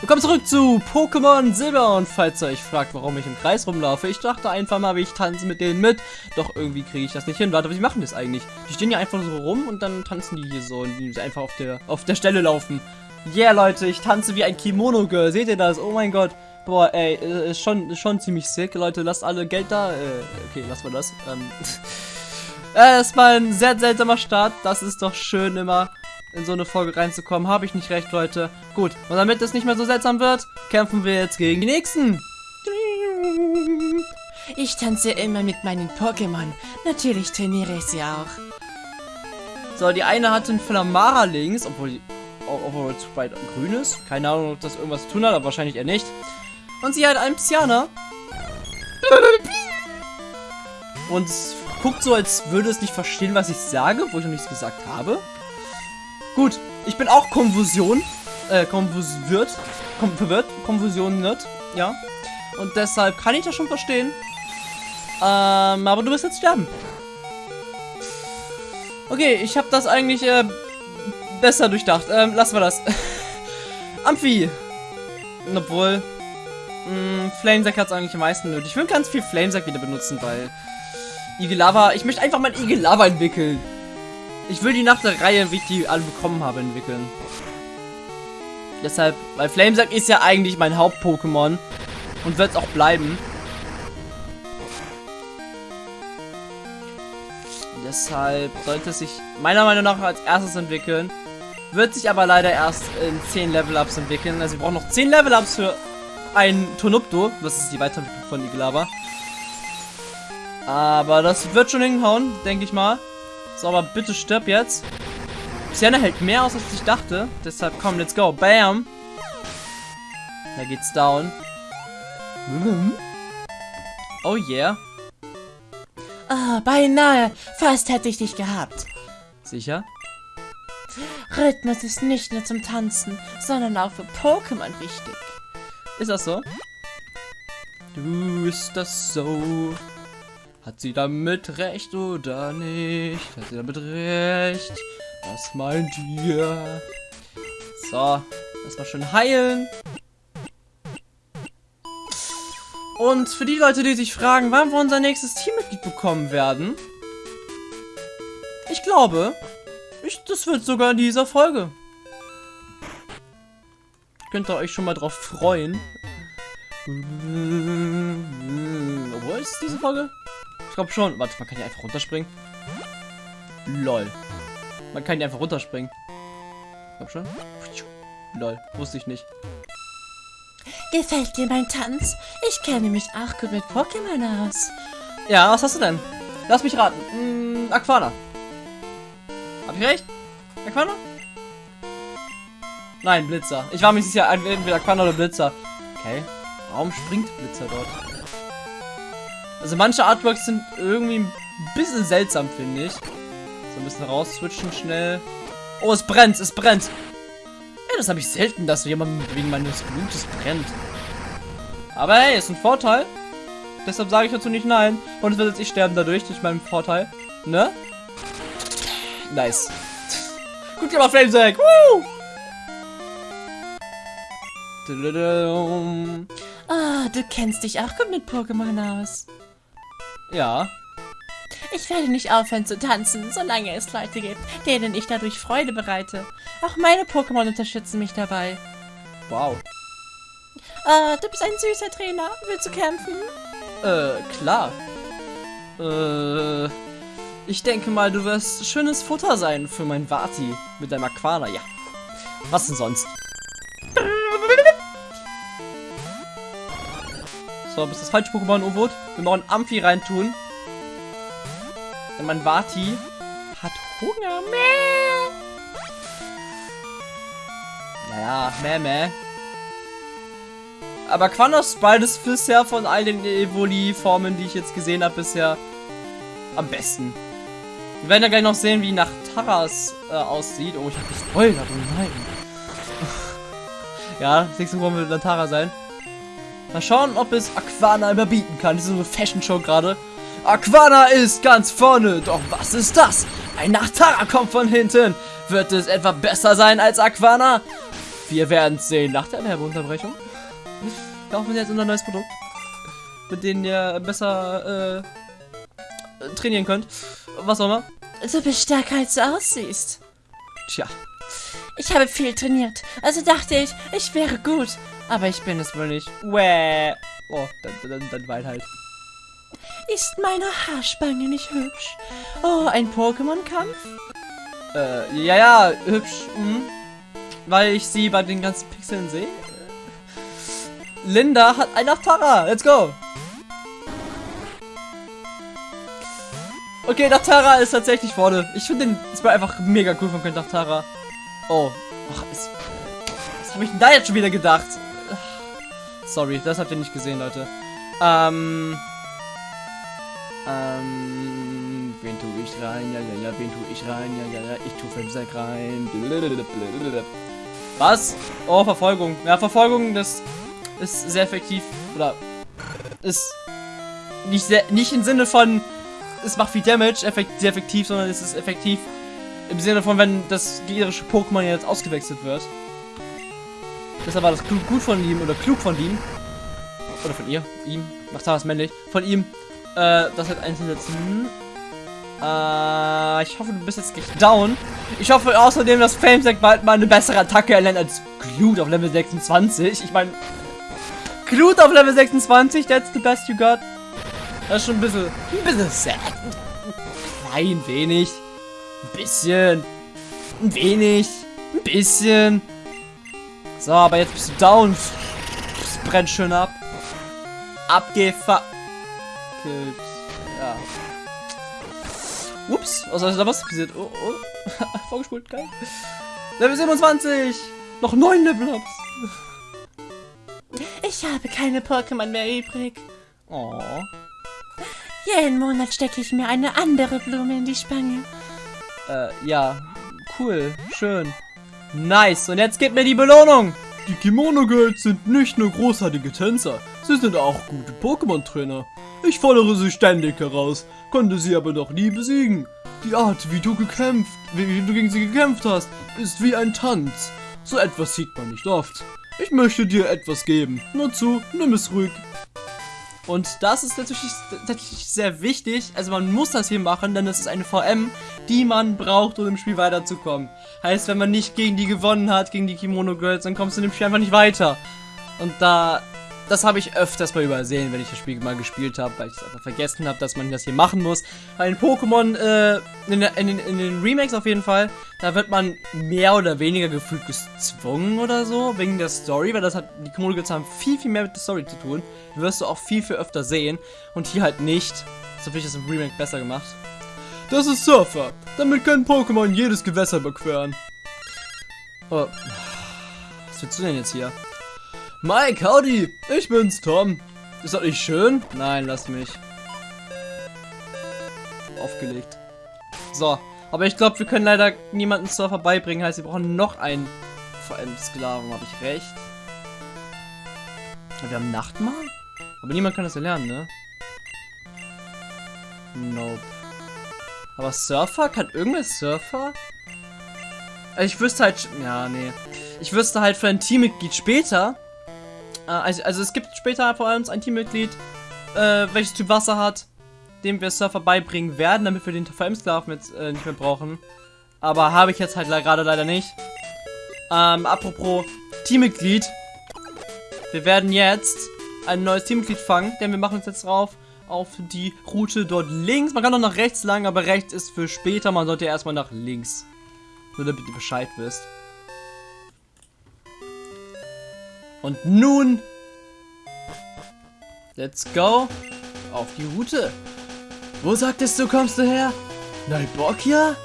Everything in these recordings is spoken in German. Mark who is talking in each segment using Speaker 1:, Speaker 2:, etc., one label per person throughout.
Speaker 1: Willkommen zurück zu Pokémon Silber und falls ihr euch fragt, warum ich im Kreis rumlaufe, ich dachte einfach mal, ich tanze mit denen mit, doch irgendwie kriege ich das nicht hin. Warte, wie machen das eigentlich? Die stehen ja einfach so rum und dann tanzen die hier so und die einfach auf der, auf der Stelle laufen. Yeah, Leute, ich tanze wie ein Kimono-Girl, seht ihr das? Oh mein Gott. Boah, ey, ist schon, ist schon ziemlich sick. Leute, lasst alle Geld da. Äh, okay, lassen wir das. Ähm, äh, ist mal ein sehr seltsamer Start. Das ist doch schön immer in so eine Folge reinzukommen. Habe ich nicht recht, Leute. Gut, und damit es nicht mehr so seltsam wird, kämpfen wir jetzt gegen die Nächsten.
Speaker 2: Ich tanze immer mit meinen Pokémon. Natürlich trainiere ich sie auch.
Speaker 1: So, die eine hat einen Flamara links, obwohl die obwohl zu weit grün ist. Keine Ahnung, ob das irgendwas zu tun hat, aber wahrscheinlich eher nicht. Und sie hat einen Psyana. Und guckt so, als würde es nicht verstehen, was ich sage, wo ich noch nichts gesagt habe. Gut, ich bin auch Konfusion. Äh, konfusiert. Kom verwirrt. Nicht. Ja. Und deshalb kann ich das schon verstehen. Ähm, aber du wirst jetzt sterben. Okay, ich habe das eigentlich äh, besser durchdacht. Ähm, lassen wir das. Amphi. Obwohl. Mh, Flamesack hat es eigentlich am meisten nötig. Ich will ganz viel Flamesack wieder benutzen, weil Igel Ich möchte einfach mein Igel entwickeln. Ich will die nach der Reihe, wie ich die alle bekommen habe, entwickeln. Deshalb, weil Flamesack ist ja eigentlich mein Haupt-Pokémon. Und wird es auch bleiben. Deshalb sollte es sich meiner Meinung nach als erstes entwickeln. Wird sich aber leider erst in 10 Level-Ups entwickeln. Also wir brauchen noch 10 Level-Ups für ein Tonupto. Das ist die Weiterentwicklung von Iglava. Aber das wird schon hinhauen, denke ich mal. So, aber bitte stirb jetzt. Sienna hält mehr aus, als ich dachte. Deshalb komm, let's go. Bam. Da geht's down. Oh yeah.
Speaker 2: Ah, beinahe. Fast hätte ich dich gehabt.
Speaker 1: Sicher?
Speaker 2: Rhythmus ist nicht nur zum Tanzen, sondern auch für Pokémon wichtig.
Speaker 1: Ist das so? Du, ist das so? Hat sie damit recht oder nicht? Hat sie damit recht? Was meint ihr? So, erstmal schön heilen. Und für die Leute, die sich fragen, wann wir unser nächstes Teammitglied bekommen werden, ich glaube, ich, das wird sogar in dieser Folge. Könnt ihr euch schon mal drauf freuen. Wo ist diese Folge? Ich glaube schon. Warte, man kann hier einfach runterspringen. Lol. Man kann hier einfach runterspringen. Ich glaube schon. Lol, wusste ich nicht.
Speaker 2: Gefällt dir mein Tanz? Ich kenne mich auch gut mit Pokémon aus.
Speaker 1: Ja, was hast du denn? Lass mich raten. Hm, Aquana. Hab ich recht? Aquana? Nein, Blitzer. Ich war mir sicher, entweder Aquana oder Blitzer. Okay. Warum springt Blitzer dort? Also manche Artworks sind irgendwie ein bisschen seltsam, finde ich. So ein bisschen rausswitchen schnell. Oh, es brennt, es brennt. Ja, das habe ich selten, dass jemand wegen meines Blutes brennt. Aber hey, ist ein Vorteil. Deshalb sage ich dazu nicht nein. Und es wird jetzt ich sterben dadurch, durch meinen Vorteil. Ne? Nice. Dir mal Flamesack. Woo!
Speaker 2: Ah, du kennst dich auch gut mit Pokémon aus.
Speaker 1: Ja.
Speaker 2: Ich werde nicht aufhören zu tanzen, solange es Leute gibt, denen ich dadurch Freude bereite. Auch meine Pokémon unterstützen mich dabei.
Speaker 1: Wow.
Speaker 2: Ah, du bist ein süßer Trainer. Willst du kämpfen?
Speaker 1: Äh, klar. Äh... Ich denke mal, du wirst schönes Futter sein für mein Vati mit deinem Aquana. Ja. Was denn sonst? So, bist das falsche Pokémon, Uvot? Wir machen Amphi reintun. Denn mein Vati hat Hunger. Mäh. Naja, meh, meh. Aber Quanos Spalt ist bisher von all den Evoli-Formen, die ich jetzt gesehen habe, bisher am besten. Wir werden ja gleich noch sehen, wie nach Taras äh, aussieht. Oh, ich habe gespoilert. Oh nein. ja, nächste Mal wird Tara sein. Mal schauen, ob es Aquana überbieten kann. Das ist so eine Fashion-Show gerade. Aquana ist ganz vorne. Doch was ist das? Ein Nachtara kommt von hinten. Wird es etwa besser sein als Aquana? Wir werden es sehen nach der Werbeunterbrechung. Kaufen wir jetzt unser neues Produkt, mit dem ihr besser äh, trainieren könnt. Was auch immer.
Speaker 2: Du bist stärker als du aussiehst.
Speaker 1: Tja,
Speaker 2: Ich habe viel trainiert, also dachte ich, ich wäre gut.
Speaker 1: Aber ich bin es wohl nicht. Wäh. Oh, dann, dann, dann wein halt.
Speaker 2: Ist meine Haarspange nicht hübsch? Oh, ein Pokémon-Kampf?
Speaker 1: Äh, ja, ja, hübsch. Mhm. Weil ich sie bei den ganzen Pixeln sehe. Linda hat ein Nachtara. Let's go. Okay, Nachtara ist tatsächlich vorne. Ich finde den Spray einfach mega cool von Nachtara. Oh. Ach, es, was habe ich denn da jetzt schon wieder gedacht? Sorry, das habt ihr nicht gesehen, Leute. Ähm. Ähm. Wen tue ich rein? Ja, ja, ja, wen tue ich rein? Ja, ja, ja, ich tue Femsack rein. Was? Oh, Verfolgung. Ja, Verfolgung, das ist sehr effektiv. Oder ist nicht sehr, nicht im Sinne von, es macht viel Damage, effekt, sehr effektiv, sondern es ist effektiv im Sinne von, wenn das gegnerische Pokémon jetzt ausgewechselt wird. Deshalb war das klug, gut von ihm oder klug von ihm. Oder von ihr, ihm, macht was männlich. Von ihm, äh, das halt einzusetzen. Äh, ich hoffe, du bist jetzt gleich down. Ich hoffe außerdem, dass Famesec bald mal eine bessere Attacke erlernt als Glut auf Level 26. Ich meine, Glut auf Level 26, that's the best you got. Das ist schon ein bisschen, ein bisschen sad. Klein wenig. Ein bisschen. Ein wenig. Ein bisschen. So, aber jetzt bist du down. Es brennt schön ab. Abgefa... Ja. Ups, was ist da was passiert? Oh, oh. Vorgespult, geil. Level 27. Noch 9 Level-Ups.
Speaker 2: Ich habe keine Pokémon mehr übrig.
Speaker 1: Oh.
Speaker 2: Jeden Monat stecke ich mir eine andere Blume in die Spange.
Speaker 1: Äh, ja. Cool. Schön. Nice. Und jetzt gib mir die Belohnung.
Speaker 3: Die Kimono Girls sind nicht nur großartige Tänzer, sie sind auch gute Pokémon-Trainer. Ich fordere sie ständig heraus, konnte sie aber noch nie besiegen. Die Art, wie du gekämpft, wie, du gegen sie gekämpft hast, ist wie ein Tanz. So etwas sieht man nicht oft. Ich möchte dir etwas geben. Nur zu, nimm es ruhig.
Speaker 1: Und das ist natürlich, natürlich sehr wichtig. Also man muss das hier machen, denn es ist eine VM, die man braucht, um im Spiel weiterzukommen. Heißt, wenn man nicht gegen die gewonnen hat, gegen die Kimono Girls, dann kommst du in dem Spiel einfach nicht weiter. Und da, das habe ich öfters mal übersehen, wenn ich das Spiel mal gespielt habe, weil ich es einfach vergessen habe, dass man das hier machen muss. Bei den Pokémon, äh, in, in, in, den Remakes auf jeden Fall, da wird man mehr oder weniger gefühlt gezwungen oder so, wegen der Story, weil das hat, die Girls haben viel, viel mehr mit der Story zu tun. Die wirst du auch viel, viel öfter sehen und hier halt nicht. So finde ich das im Remake besser gemacht.
Speaker 3: Das ist Surfer. Damit können Pokémon jedes Gewässer überqueren.
Speaker 1: Oh. Was willst du denn jetzt hier?
Speaker 3: Mike, howdy. Ich bin's, Tom.
Speaker 1: Ist das nicht schön? Nein, lass mich. Aufgelegt. So, aber ich glaube, wir können leider niemanden Surfer beibringen. Heißt, wir brauchen noch einen VM-Sklaven. Habe ich recht? Wir haben Nachtmahl? Aber niemand kann das erlernen, ne? Nope. Aber Surfer? Kann irgendwer Surfer? Ich wüsste halt... Ja, nee. Ich wüsste halt für ein Teammitglied später... Äh, also, also es gibt später vor uns ein Teammitglied, äh, welches Typ Wasser hat, dem wir Surfer beibringen werden, damit wir den VM-Sklaven jetzt äh, nicht mehr brauchen. Aber habe ich jetzt halt gerade leider nicht. Ähm, apropos Teammitglied. Wir werden jetzt ein neues Teammitglied fangen, denn wir machen uns jetzt drauf auf die Route dort links. Man kann auch nach rechts lang, aber rechts ist für später. Man sollte erstmal nach links. Nur damit ihr Bescheid wisst. Und nun... Let's go auf die Route. Wo sagtest du, kommst du her? Neuborgia?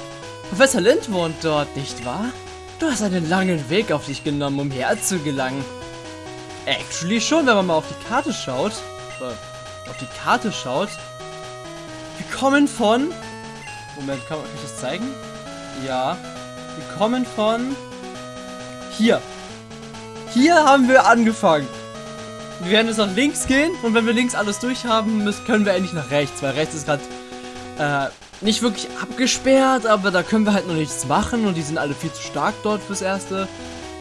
Speaker 1: Professor Lind wohnt dort, nicht wahr? Du hast einen langen Weg auf dich genommen, um hierher zu gelangen. Actually schon, wenn man mal auf die Karte schaut. Äh, auf die Karte schaut. Wir kommen von... Moment, kann, kann ich das zeigen? Ja. Wir kommen von... Hier. Hier haben wir angefangen. Wir werden jetzt nach links gehen und wenn wir links alles durch haben, müssen, können wir endlich nach rechts, weil rechts ist gerade äh, nicht wirklich abgesperrt, aber da können wir halt noch nichts machen und die sind alle viel zu stark dort fürs Erste.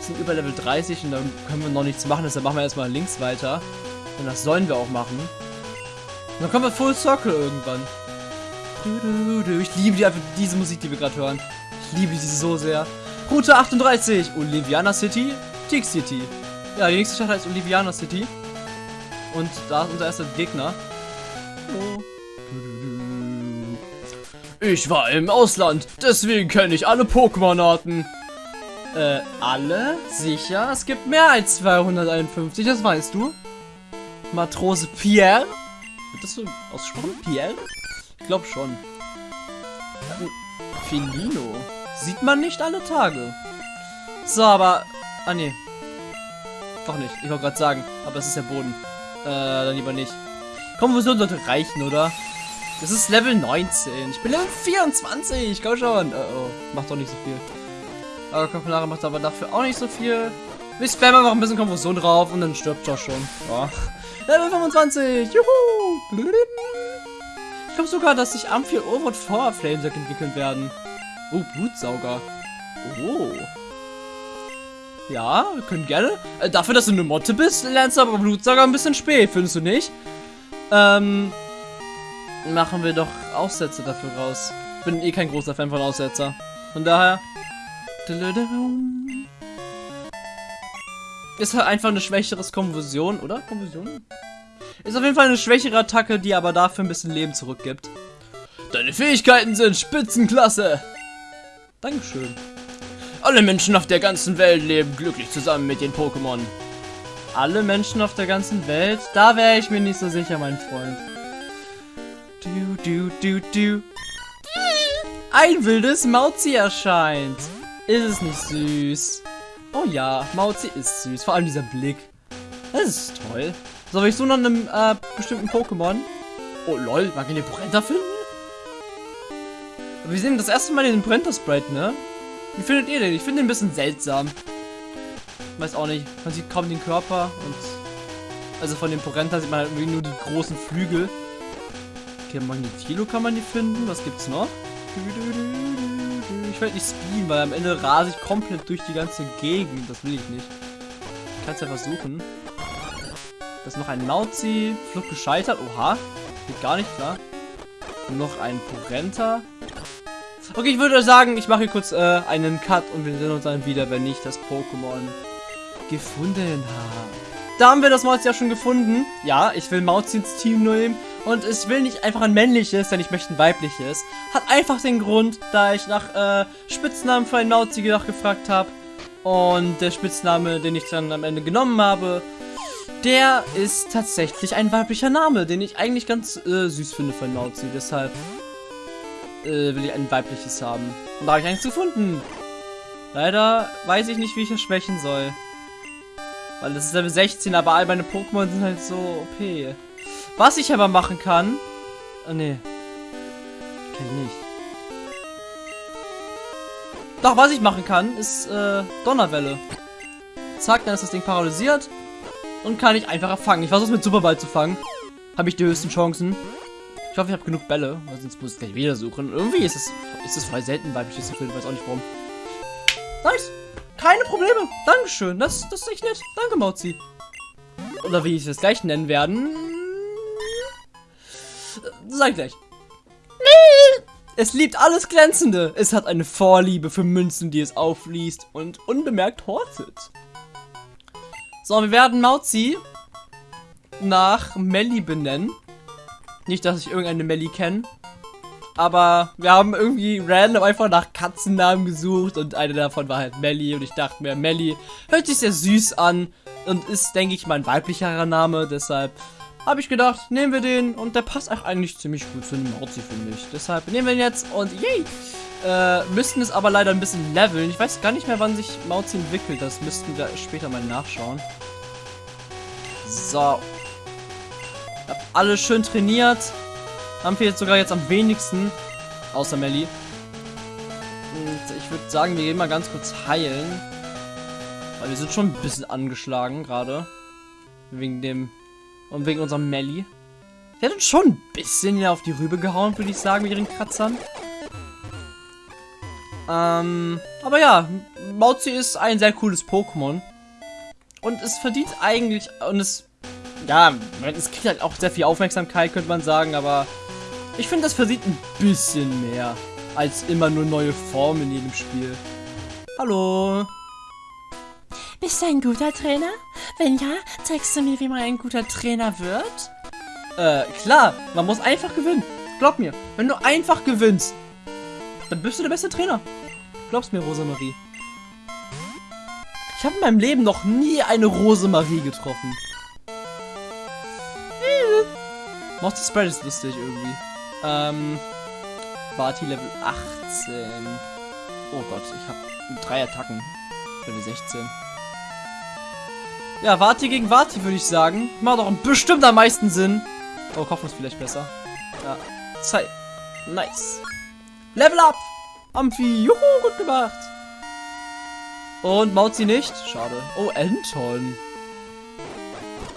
Speaker 1: sind über Level 30 und dann können wir noch nichts machen, deshalb machen wir erstmal links weiter. Und das sollen wir auch machen. Und dann kommen wir Full Circle irgendwann. Ich liebe die, einfach diese Musik, die wir gerade hören. Ich liebe sie so sehr. Route 38, Oliviana City, Tick City. Ja, die nächste Stadt heißt Oliviana City. Und da ist unser erster Gegner. Ich war im Ausland, deswegen kenne ich alle Pokémon-Arten. Äh, alle? Sicher? Es gibt mehr als 251, das weißt du. Matrose Pierre? Wird das so ausgesprochen? Pierre? Ich glaube schon. Ähm, Filino. Sieht man nicht alle Tage. So, aber... Ah, nee. Doch nicht. Ich wollte gerade sagen. Aber es ist der Boden. Äh, dann lieber nicht. Konfusion sollte reichen, oder? Das ist Level 19. Ich bin Level 24. Komm schon. Oh, oh. Macht doch nicht so viel. Aber Kapillare macht aber dafür auch nicht so viel. Wir spammen noch ein bisschen Konfusion drauf und dann stirbt doch schon. Ja. Level 25. Juhu. Ich glaube sogar, dass sich Amphiel Overwood vor Flamesack entwickeln werden. Oh, Blutsauger. Oh. Ja, wir können gerne. Äh, dafür, dass du eine Motte bist, lernst du aber Blutsauger ein bisschen spät, findest du nicht? Ähm, machen wir doch Aussätze dafür raus. Bin eh kein großer Fan von Aussetzer. Von daher. Ist halt einfach eine schwächeres Konversion, oder? Konversion? Ist auf jeden Fall eine schwächere Attacke, die aber dafür ein bisschen Leben zurückgibt. Deine Fähigkeiten sind Spitzenklasse. Dankeschön. Alle Menschen auf der ganzen Welt leben glücklich zusammen mit den Pokémon. Alle Menschen auf der ganzen Welt? Da wäre ich mir nicht so sicher, mein Freund. Du, du, du, du. Ein wildes Mauzi erscheint. Ist es nicht süß? Oh ja, Mauzi ist süß. Vor allem dieser Blick. Das ist toll. So, ich so nach einem äh, bestimmten Pokémon. Oh lol, man kann den Brenta finden? Wir sehen das erste Mal den Brenta Sprite, ne? Wie findet ihr den? Ich finde den ein bisschen seltsam. Weiß auch nicht. Man sieht kaum den Körper und. Also von dem Porenta sieht man halt irgendwie nur die großen Flügel. Okay, Magnetilo kann man die finden. Was gibt's noch? Ich werde nicht spielen, weil am Ende rase ich komplett durch die ganze Gegend. Das will ich nicht. Ich kann es ja versuchen. Das ist noch ein Mauzi. Flucht gescheitert. Oha. Geht gar nicht klar. Und noch ein Porenta. Okay, ich würde sagen, ich mache hier kurz äh, einen Cut und wir sehen uns dann wieder, wenn ich das Pokémon gefunden habe. Da haben wir das Mauzi ja schon gefunden. Ja, ich will Mauzi ins Team nehmen. Und ich will nicht einfach ein männliches, denn ich möchte ein weibliches. Hat einfach den Grund, da ich nach äh, Spitznamen für ein Mauzi gefragt habe. Und der Spitzname, den ich dann am Ende genommen habe, der ist tatsächlich ein weiblicher Name, den ich eigentlich ganz äh, süß finde für ein Mauzi. Deshalb äh, will ich ein weibliches haben. Und da habe ich eins gefunden. Leider weiß ich nicht, wie ich es schwächen soll. Weil das ist Level 16, aber all meine Pokémon sind halt so OP. Was ich aber machen kann... Oh, nee. Kann ich nicht. Doch, was ich machen kann, ist äh, Donnerwelle. Zack, dann ist das Ding paralysiert. Und kann ich einfacher fangen. Ich versuche es mit Superball zu fangen. Habe ich die höchsten Chancen. Ich hoffe, ich habe genug Bälle, weil sonst muss ich gleich wieder suchen. Irgendwie ist es, ist es voll selten weibliches zu finden, weiß auch nicht warum. Nice! Keine Probleme! Dankeschön, das, das ist echt nett. Danke, Mauzi. Oder wie ich es gleich nennen werden. Sag ich gleich. Es liebt alles Glänzende. Es hat eine Vorliebe für Münzen, die es aufliest und unbemerkt hortet. So, wir werden Mauzi nach Melly benennen. Nicht, dass ich irgendeine Melly kenne. Aber wir haben irgendwie random einfach nach Katzennamen gesucht und eine davon war halt Melly und ich dachte mir, Melly hört sich sehr süß an und ist, denke ich, mein weiblicherer Name. Deshalb habe ich gedacht, nehmen wir den und der passt auch eigentlich ziemlich gut zu einem Mauzi, finde ich. Deshalb nehmen wir ihn jetzt und yay! Äh, müssten es aber leider ein bisschen leveln. Ich weiß gar nicht mehr, wann sich Mauzi entwickelt. Das müssten wir später mal nachschauen. So, hab alle schön trainiert. Haben wir jetzt sogar jetzt am wenigsten. Außer Melly. Und ich würde sagen, wir gehen mal ganz kurz heilen. Weil wir sind schon ein bisschen angeschlagen gerade. Wegen dem... Und wegen unserem Melly. Der hat uns schon ein bisschen auf die Rübe gehauen, würde ich sagen, mit ihren Kratzern. Ähm, aber ja, Mauzi ist ein sehr cooles Pokémon. Und es verdient eigentlich, und es, ja, es kriegt halt auch sehr viel Aufmerksamkeit, könnte man sagen, aber ich finde, das verdient ein bisschen mehr, als immer nur neue Formen in jedem Spiel. Hallo.
Speaker 2: Bist du ein guter Trainer? Wenn ja, zeigst du mir, wie man ein guter Trainer wird?
Speaker 1: Äh, klar, man muss einfach gewinnen. Glaub mir, wenn du einfach gewinnst, dann bist du der beste Trainer. Glaubst mir, Rosemarie. Ich habe in meinem Leben noch nie eine Rosemarie getroffen. Monster Spread ist lustig irgendwie. Ähm, Barty Level 18. Oh Gott, ich habe drei Attacken. Level 16. Ja, Vati gegen Vati, würde ich sagen. Macht doch bestimmt am meisten Sinn. Oh, Kopf ist vielleicht besser. Ja. Zeit. Nice. Level up! Amphi. Juhu, gut gemacht. Und Mauzi nicht? Schade. Oh, Anton.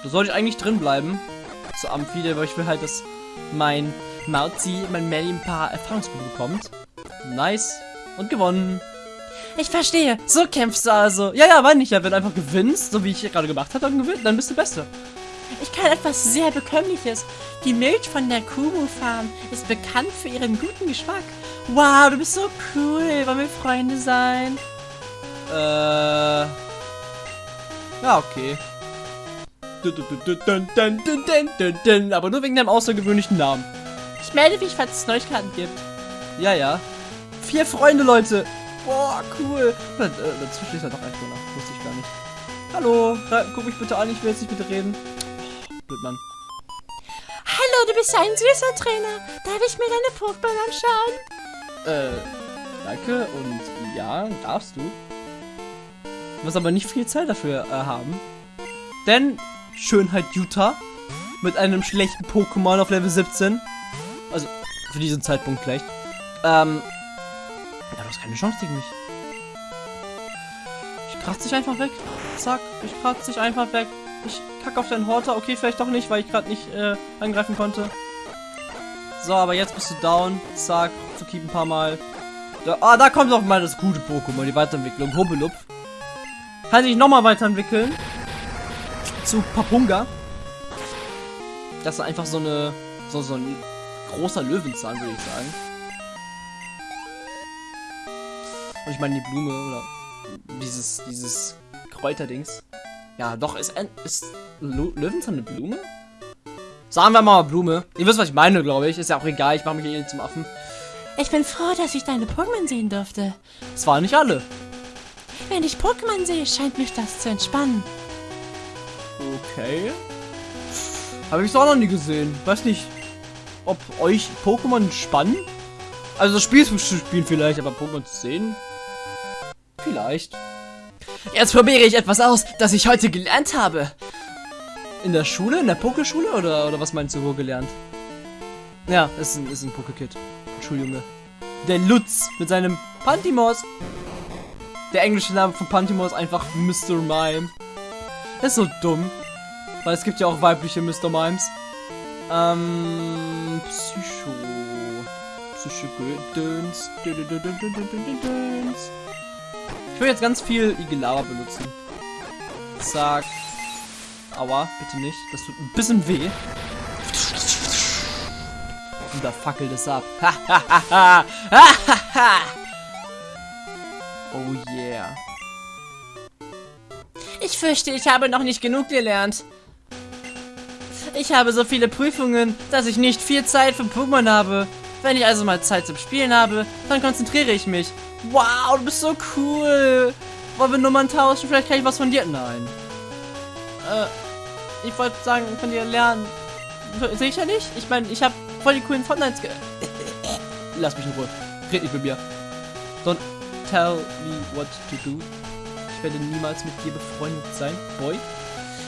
Speaker 1: Da soll ich eigentlich drin bleiben. Zu Amphi, weil ich will halt, dass mein Mauzi, mein Melly ein paar Erfahrungspunkte bekommt. Nice. Und gewonnen.
Speaker 2: Ich verstehe.
Speaker 1: So kämpfst du also. Ja, ja, meine ich ja. Wenn du einfach gewinnst, so wie ich gerade gemacht habe, dann gewinnt, dann bist du Beste.
Speaker 2: Ich kann etwas sehr Bekömmliches. Die Milch von der Kumu Farm ist bekannt für ihren guten Geschmack. Wow, du bist so cool. Wollen wir Freunde sein?
Speaker 1: Äh. Ja, okay. Aber nur wegen deinem außergewöhnlichen Namen.
Speaker 2: Ich melde mich, falls es Neuigkeiten gibt.
Speaker 1: Ja, ja. Vier Freunde, Leute. Boah, cool. Äh, dazwischen ist ja doch ein Donner. Wusste ich gar nicht. Hallo, guck mich bitte an, ich will jetzt nicht mit dir reden. Blöd, Mann.
Speaker 2: Hallo, du bist ein süßer Trainer. Darf ich mir deine Pokémon anschauen?
Speaker 1: Äh, danke und ja, darfst du. Du wirst aber nicht viel Zeit dafür äh, haben. Denn Schönheit Utah mit einem schlechten Pokémon auf Level 17. Also, für diesen Zeitpunkt vielleicht. Ähm, ja, du hast keine Chance gegen mich. Ich kratze dich einfach weg. Zack, ich kratze dich einfach weg. Ich kacke auf deinen Horter. Okay, vielleicht doch nicht, weil ich gerade nicht äh, angreifen konnte. So, aber jetzt bist du down. Zack, zu keep ein paar Mal. Da, ah, da kommt doch mal das gute Pokémon, die Weiterentwicklung. Hobelupf. Kann sich nochmal weiterentwickeln. Zu Papunga. Das ist einfach so eine. So, so ein großer Löwenzahn, würde ich sagen. Und ich meine die Blume oder dieses, dieses Kräuterdings. Ja, doch, ist, ein, ist Lu Löwenzahn eine Blume? Sagen wir mal Blume. Ihr wisst, was ich meine, glaube ich. Ist ja auch egal, ich mache mich hier zum Affen.
Speaker 2: Ich bin froh, dass ich deine Pokémon sehen durfte.
Speaker 1: Es waren nicht alle.
Speaker 2: Wenn ich Pokémon sehe, scheint mich das zu entspannen.
Speaker 1: Okay. Habe ich es auch noch nie gesehen. Weiß nicht, ob euch Pokémon spannen? Also das Spiel zu spielen vielleicht, aber Pokémon zu sehen? Vielleicht. Jetzt probiere ich etwas aus, das ich heute gelernt habe. In der Schule? In der Pokeschule? Oder, oder was meinst du, wo gelernt? Ja, ist ein, ist ein Pokekid. Schuljunge. Der Lutz mit seinem Pantimos. Der englische Name von Pantimos ist einfach Mr. Mime. Das ist so dumm. Weil es gibt ja auch weibliche Mr. Mimes. Ähm, Psycho. Psycho-Gedöns. Ich will jetzt ganz viel Igelava benutzen. Zack. Aua, bitte nicht. Das tut ein bisschen weh. Und da fackelt es ab. oh yeah.
Speaker 2: Ich fürchte, ich habe noch nicht genug gelernt. Ich habe so viele Prüfungen, dass ich nicht viel Zeit für Pokémon habe. Wenn ich also mal Zeit zum Spielen habe, dann konzentriere ich mich. Wow, du bist so cool. Wollen wir Nummern tauschen? Vielleicht kann ich was von dir. Nein. Äh, ich wollte sagen, von dir lernen. Sicher nicht? Ich meine, ich habe voll die coolen Fortnites ge...
Speaker 1: Lass mich in Ruhe. Red nicht mit mir. Don't tell me what to do. Ich werde niemals mit dir befreundet sein, Boy.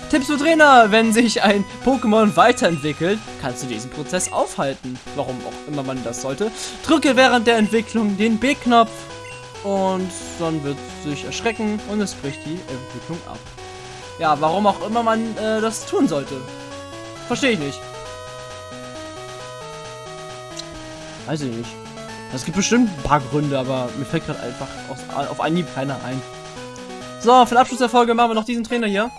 Speaker 1: Tipps für Trainer, wenn sich ein Pokémon weiterentwickelt, kannst du diesen Prozess aufhalten. Warum auch immer man das sollte. Drücke während der Entwicklung den B-Knopf und dann wird sich erschrecken und es bricht die Entwicklung ab. Ja, warum auch immer man äh, das tun sollte. Verstehe ich nicht. Weiß ich nicht. Es gibt bestimmt ein paar Gründe, aber mir fällt gerade einfach aus, auf Anhieb keiner ein. So, für den Abschluss der Folge machen wir noch diesen Trainer hier.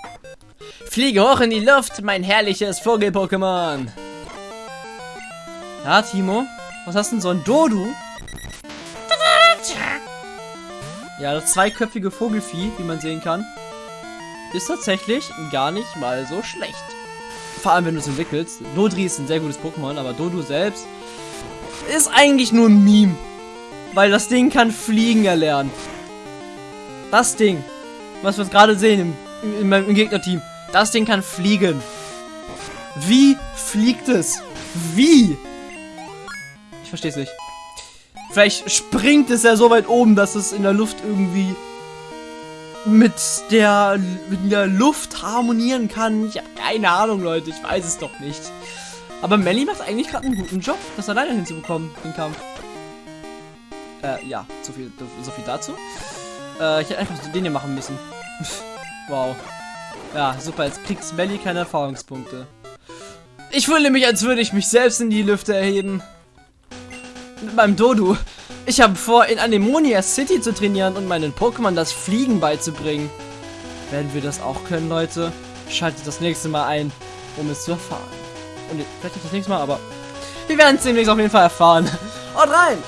Speaker 2: Fliege hoch in die Luft, mein herrliches Vogel-Pokémon.
Speaker 1: Ja, Timo. Was hast denn so ein Dodu? Ja, das zweiköpfige Vogelfieh, wie man sehen kann, ist tatsächlich gar nicht mal so schlecht. Vor allem, wenn du es entwickelst. Dodri ist ein sehr gutes Pokémon, aber Dodu selbst ist eigentlich nur ein Meme. Weil das Ding kann Fliegen erlernen. Das Ding, was wir gerade sehen im, im, im Gegnerteam, das Ding kann fliegen. Wie fliegt es? Wie? Ich verstehe es nicht. Vielleicht springt es ja so weit oben, dass es in der Luft irgendwie mit der, mit der Luft harmonieren kann. Ich habe keine Ahnung, Leute. Ich weiß es doch nicht. Aber Melly macht eigentlich gerade einen guten Job, das alleine hinzubekommen, den Kampf. Äh, ja, so viel, so viel dazu. Äh, ich hätte einfach den hier machen müssen. wow. Ja, super, jetzt kriegt Melly keine Erfahrungspunkte. Ich fühle mich, als würde ich mich selbst in die Lüfte erheben. Mit meinem Dodu. Ich habe vor, in Anemonia City zu trainieren und meinen Pokémon das Fliegen beizubringen. Werden wir das auch können, Leute? Schaltet das nächste Mal ein, um es zu erfahren. Und vielleicht nicht das nächste Mal, aber wir werden es demnächst auf jeden Fall erfahren. Und rein!